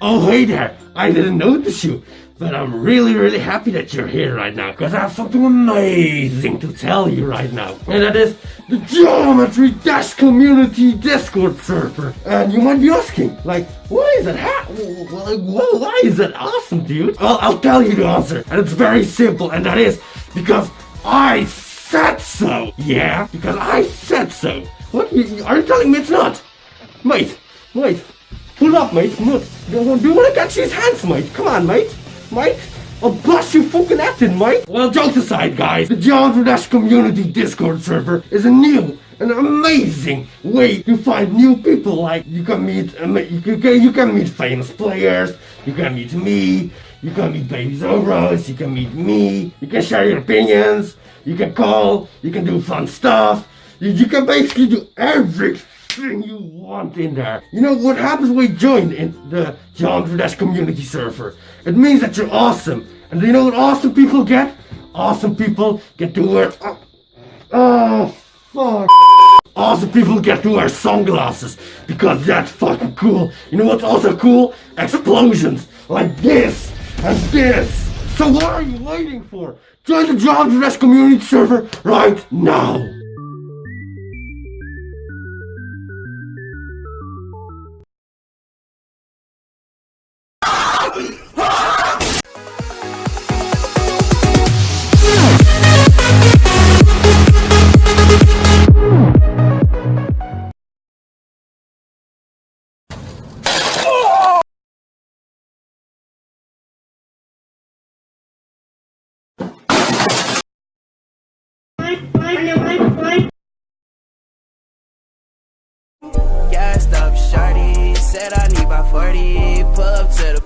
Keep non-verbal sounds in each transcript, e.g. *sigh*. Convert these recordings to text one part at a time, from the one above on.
Oh, hey there. I didn't notice you. But I'm really, really happy that you're here right now, because I have something amazing to tell you right now. And that is the Geometry Dash Community Discord server. And you might be asking, like, why is it ha- why is it awesome, dude? Well, I'll tell you the answer. And it's very simple, and that is because I said so. Yeah, because I said so. What? Are you telling me it's not? Mate, mate, pull up, mate. Do you want to catch his hands, mate? Come on, mate. Mate? I'll bust you fucking acting, mate! Well, jokes aside, guys, the Geometry Dash Community Discord server is a new and amazing way to find new people. Like, you can meet, you, can, you can meet famous players, you can meet me, you can meet Baby Zoros, you can meet me, you can share your opinions, you can call, you can do fun stuff, you, you can basically do everything everything you want in there. You know what happens when you join in the Geometry Dash community server? It means that you're awesome. And you know what awesome people get? Awesome people get to wear... Oh, oh fuck. Awesome people get to wear sunglasses because that's fucking cool. You know what's also cool? Explosions like this and this. So what are you waiting for? Join the Geometry Dash community server right now. Bye, bye, bye, bye.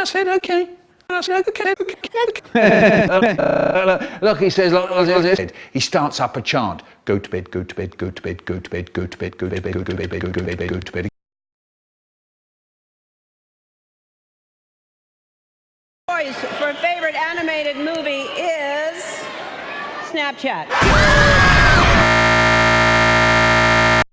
I said, okay. *laughs* look, he says, look, he starts up a chant. Go to bed, go to bed, go to bed, go to bed, go to bed, go to bed, go to bed, go to bed, go to bed. Choice for favorite animated movie is Snapchat.